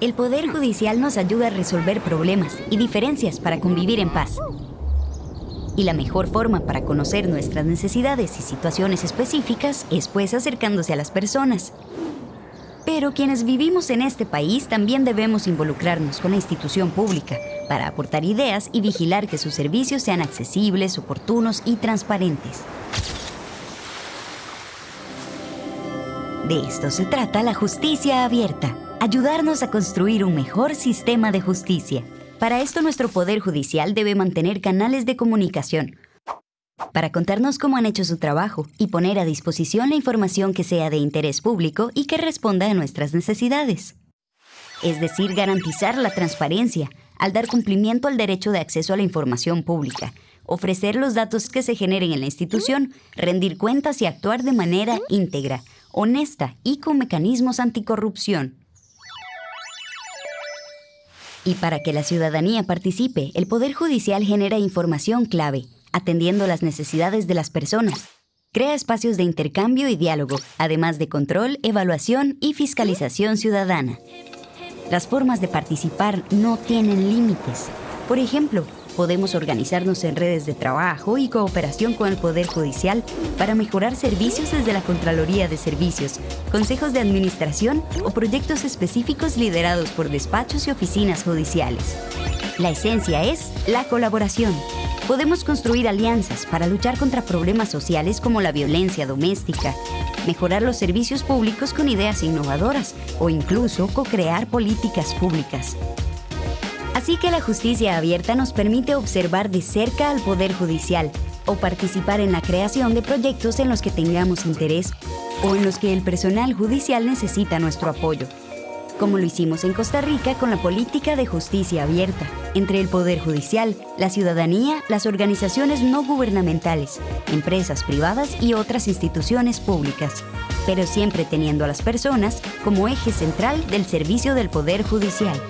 El Poder Judicial nos ayuda a resolver problemas y diferencias para convivir en paz. Y la mejor forma para conocer nuestras necesidades y situaciones específicas es pues acercándose a las personas. Pero quienes vivimos en este país también debemos involucrarnos con la institución pública para aportar ideas y vigilar que sus servicios sean accesibles, oportunos y transparentes. De esto se trata la justicia abierta ayudarnos a construir un mejor sistema de justicia. Para esto nuestro Poder Judicial debe mantener canales de comunicación para contarnos cómo han hecho su trabajo y poner a disposición la información que sea de interés público y que responda a nuestras necesidades. Es decir, garantizar la transparencia al dar cumplimiento al derecho de acceso a la información pública, ofrecer los datos que se generen en la institución, rendir cuentas y actuar de manera íntegra, honesta y con mecanismos anticorrupción. Y para que la ciudadanía participe, el Poder Judicial genera información clave, atendiendo las necesidades de las personas. Crea espacios de intercambio y diálogo, además de control, evaluación y fiscalización ciudadana. Las formas de participar no tienen límites. Por ejemplo, podemos organizarnos en redes de trabajo y cooperación con el Poder Judicial para mejorar servicios desde la Contraloría de Servicios, consejos de administración o proyectos específicos liderados por despachos y oficinas judiciales. La esencia es la colaboración. Podemos construir alianzas para luchar contra problemas sociales como la violencia doméstica, mejorar los servicios públicos con ideas innovadoras o incluso co-crear políticas públicas. Así que la justicia abierta nos permite observar de cerca al Poder Judicial o participar en la creación de proyectos en los que tengamos interés o en los que el personal judicial necesita nuestro apoyo, como lo hicimos en Costa Rica con la política de justicia abierta, entre el Poder Judicial, la ciudadanía, las organizaciones no gubernamentales, empresas privadas y otras instituciones públicas, pero siempre teniendo a las personas como eje central del servicio del Poder Judicial.